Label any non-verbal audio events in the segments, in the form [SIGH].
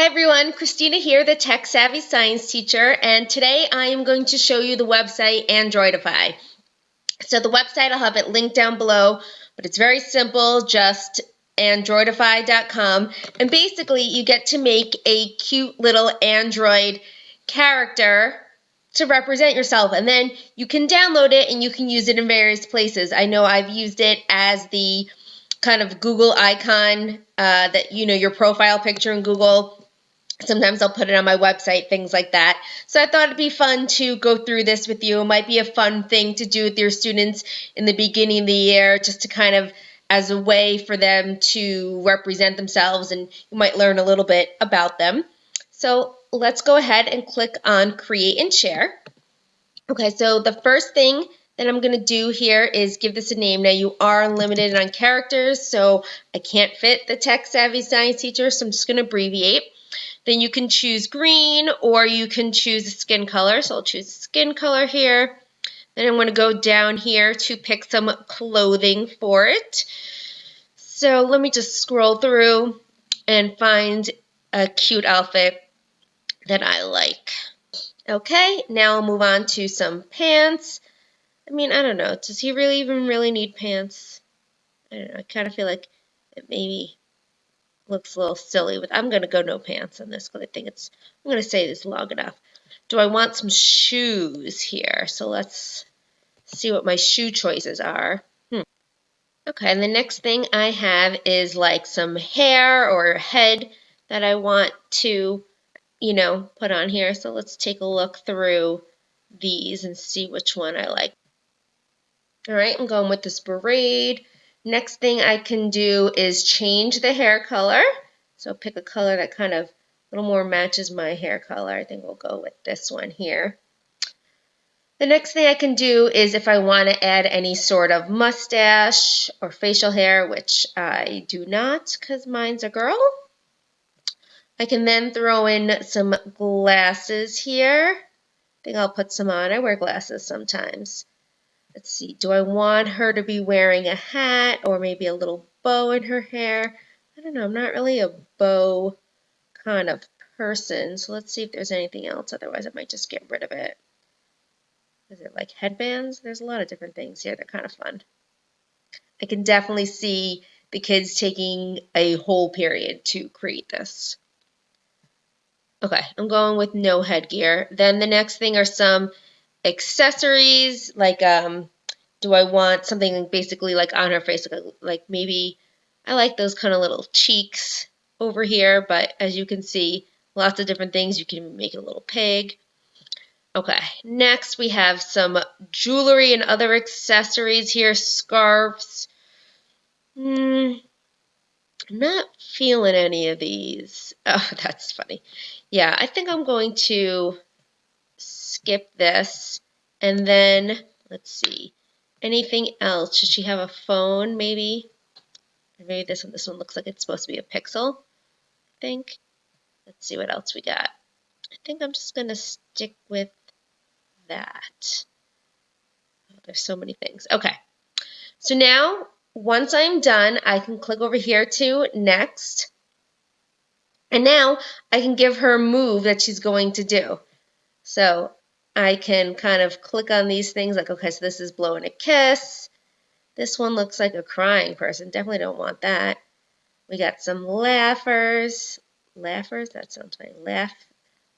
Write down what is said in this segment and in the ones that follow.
Hi everyone, Christina here, the Tech Savvy Science teacher, and today I am going to show you the website Androidify. So the website, I'll have it linked down below, but it's very simple, just androidify.com, and basically you get to make a cute little Android character to represent yourself, and then you can download it and you can use it in various places. I know I've used it as the kind of Google icon uh, that, you know, your profile picture in Google Sometimes I'll put it on my website, things like that. So I thought it'd be fun to go through this with you. It might be a fun thing to do with your students in the beginning of the year, just to kind of as a way for them to represent themselves and you might learn a little bit about them. So let's go ahead and click on create and share. Okay, so the first thing that I'm going to do here is give this a name. Now you are limited on characters, so I can't fit the tech savvy science teacher, so I'm just going to abbreviate. Then you can choose green or you can choose a skin color. So I'll choose skin color here. Then I'm going to go down here to pick some clothing for it. So let me just scroll through and find a cute outfit that I like. Okay, now I'll move on to some pants. I mean, I don't know. Does he really even really need pants? I don't know. I kind of feel like maybe looks a little silly with I'm going to go no pants on this because I think it's I'm going to say this long enough. Do I want some shoes here? So let's see what my shoe choices are. Hmm. Okay, and the next thing I have is like some hair or head that I want to, you know, put on here. So let's take a look through these and see which one I like. All right, I'm going with this braid. Next thing I can do is change the hair color. So pick a color that kind of a little more matches my hair color. I think we'll go with this one here. The next thing I can do is if I want to add any sort of mustache or facial hair, which I do not because mine's a girl. I can then throw in some glasses here. I think I'll put some on. I wear glasses sometimes. Let's see, do I want her to be wearing a hat or maybe a little bow in her hair? I don't know, I'm not really a bow kind of person, so let's see if there's anything else, otherwise I might just get rid of it. Is it like headbands? There's a lot of different things here, they're kind of fun. I can definitely see the kids taking a whole period to create this. Okay, I'm going with no headgear. Then the next thing are some accessories like um do I want something basically like on her face like, maybe I like those kind of little cheeks over here but as you can see lots of different things. You can make a little pig. Okay next we have some jewelry and other accessories here scarves. I'm not feeling any of these. [LAUGHS] Oh that's funny. Yeah I think I'm going to skip this. And then, let's see, anything else? Should she have a phone, maybe? maybe this one, this one looks like it's supposed to be a pixel, I think. Let's see what else we got. I think I'm just going to stick with that. Oh, there's so many things. Okay. So now, once I'm done, I can click over here to next. And now I can give her a move that she's going to do. So I can kind of click on these things like, okay, so this is blowing a kiss. This one looks like a crying person. Definitely don't want that. We got some laughers. Laughers? That sounds funny. Laugh,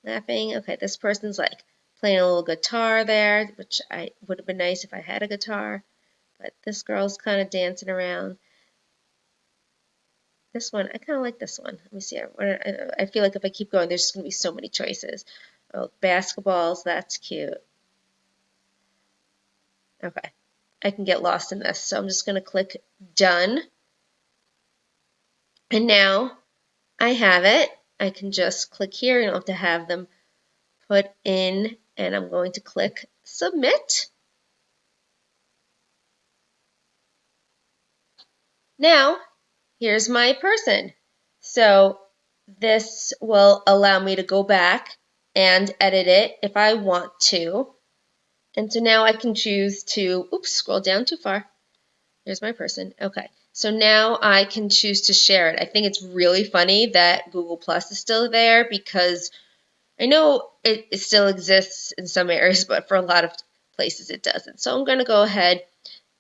laughing. Okay, this person's like playing a little guitar there, which I would have been nice if I had a guitar. But this girl's kind of dancing around. This one, I kind of like this one. Let me see. I, I feel like if I keep going, there's going to be so many choices. Oh, basketballs, that's cute. Okay, I can get lost in this. So I'm just going to click done. And now I have it. I can just click here. You don't have to have them put in. And I'm going to click submit. Now, here's my person. So this will allow me to go back and edit it if I want to. And so now I can choose to, oops, scroll down too far. There's my person. Okay. So now I can choose to share it. I think it's really funny that Google Plus is still there because I know it, it still exists in some areas, [LAUGHS] but for a lot of places it doesn't. So I'm going to go ahead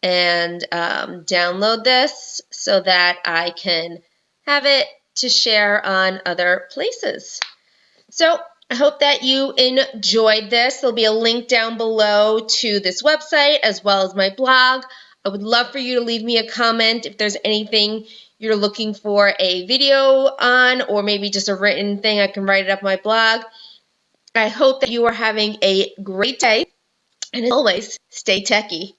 and um, download this so that I can have it to share on other places. So I hope that you enjoyed this. There'll be a link down below to this website as well as my blog. I would love for you to leave me a comment if there's anything you're looking for a video on or maybe just a written thing. I can write it up my blog. I hope that you are having a great day. And as always, stay techie.